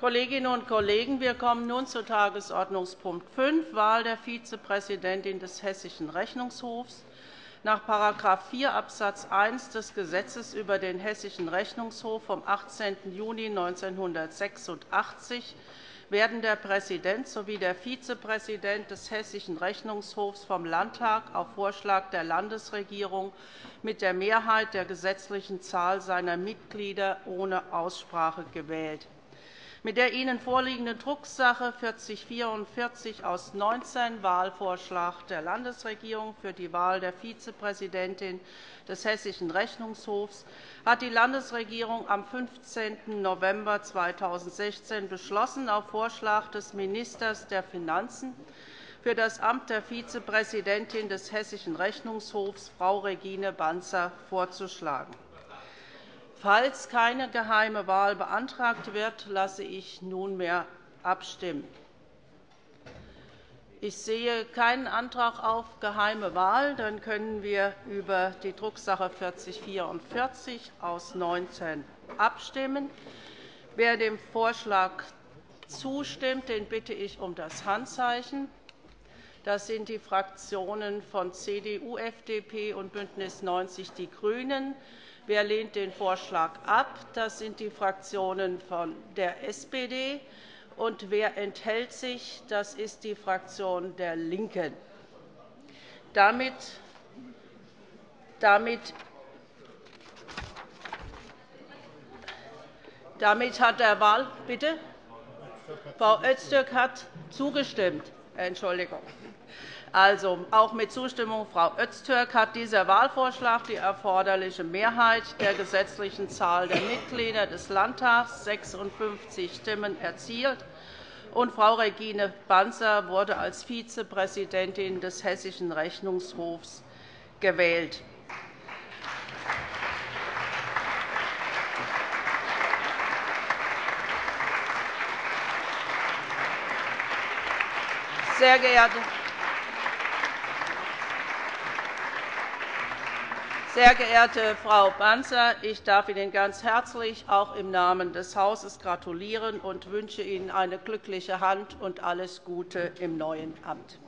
Kolleginnen und Kollegen, wir kommen nun zu Tagesordnungspunkt 5, Wahl der Vizepräsidentin des Hessischen Rechnungshofs. Nach § 4 Abs. 1 des Gesetzes über den Hessischen Rechnungshof vom 18. Juni 1986 werden der Präsident sowie der Vizepräsident des Hessischen Rechnungshofs vom Landtag auf Vorschlag der Landesregierung mit der Mehrheit der gesetzlichen Zahl seiner Mitglieder ohne Aussprache gewählt. Mit der Ihnen vorliegenden Drucksache 4044 aus 19 Wahlvorschlag der Landesregierung für die Wahl der Vizepräsidentin des Hessischen Rechnungshofs hat die Landesregierung am 15. November 2016 beschlossen, auf Vorschlag des Ministers der Finanzen für das Amt der Vizepräsidentin des Hessischen Rechnungshofs Frau Regine Banzer vorzuschlagen. Falls keine geheime Wahl beantragt wird, lasse ich nunmehr abstimmen. Ich sehe keinen Antrag auf geheime Wahl. Dann können wir über die Drucksache 4044 aus 19 abstimmen. Wer dem Vorschlag zustimmt, den bitte ich um das Handzeichen. Das sind die Fraktionen von CDU, FDP und BÜNDNIS 90 die GRÜNEN. Wer lehnt den Vorschlag ab? Das sind die Fraktionen von der SPD. Und wer enthält sich? Das ist die Fraktion der LINKEN. Damit, damit, damit hat der Wahl bitte Frau Öztürk hat zugestimmt. Entschuldigung. Also, auch mit Zustimmung Frau Öztürk hat dieser Wahlvorschlag die erforderliche Mehrheit der gesetzlichen Zahl der Mitglieder des Landtags, 56 Stimmen, erzielt. Und Frau Regine Banzer wurde als Vizepräsidentin des Hessischen Rechnungshofs gewählt. Sehr geehrte Sehr geehrte Frau Banzer, ich darf Ihnen ganz herzlich auch im Namen des Hauses gratulieren und wünsche Ihnen eine glückliche Hand und alles Gute im neuen Amt.